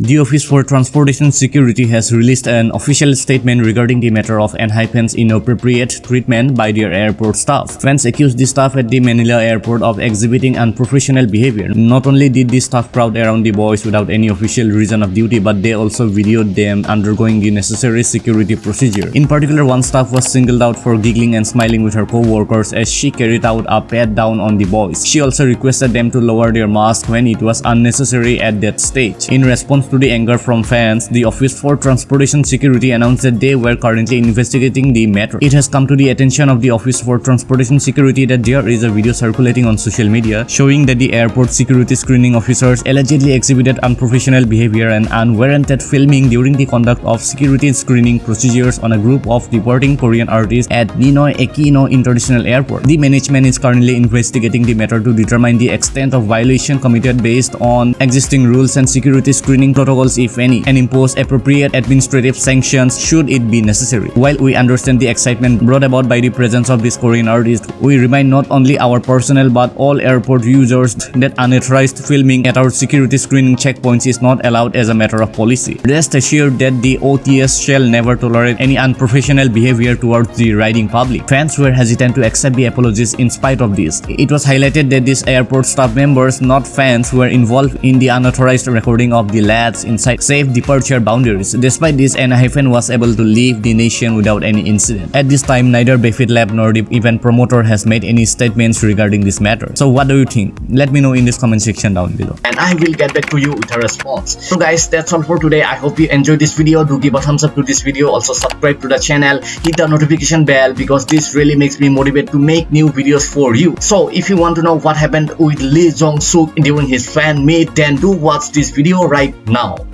The Office for Transportation Security has released an official statement regarding the matter of ENHYPEN's inappropriate treatment by their airport staff. Fans accused the staff at the Manila airport of exhibiting unprofessional behavior. Not only did the staff crowd around the boys without any official reason of duty, but they also videoed them undergoing the necessary security procedure. In particular, one staff was singled out for giggling and smiling with her co-workers as she carried out a pat down on the boys. She also requested them to lower their mask when it was unnecessary at that stage. In response response to the anger from fans, the Office for Transportation Security announced that they were currently investigating the matter. It has come to the attention of the Office for Transportation Security that there is a video circulating on social media showing that the airport security screening officers allegedly exhibited unprofessional behavior and unwarranted filming during the conduct of security screening procedures on a group of departing Korean artists at Ninoy Aquino International Airport. The management is currently investigating the matter to determine the extent of violation committed based on existing rules and security screening protocols if any and impose appropriate administrative sanctions should it be necessary. While we understand the excitement brought about by the presence of this Korean artist, we remind not only our personnel but all airport users that unauthorized filming at our security screening checkpoints is not allowed as a matter of policy. Rest assured that the OTS shall never tolerate any unprofessional behavior towards the riding public. Fans were hesitant to accept the apologies in spite of this. It was highlighted that these airport staff members, not fans, were involved in the unauthorized recording of the lab inside safe departure boundaries. Despite this, ENHYPEN was able to leave the nation without any incident. At this time, neither Belift Lab nor the event promoter has made any statements regarding this matter. So what do you think? Let me know in this comment section down below. And I will get back to you with a response. So guys, that's all for today. I hope you enjoyed this video. Do give a thumbs up to this video. Also subscribe to the channel. Hit the notification bell because this really makes me motivated to make new videos for you. So if you want to know what happened with Lee Jong Suk during his fan meet, then do watch this video right now.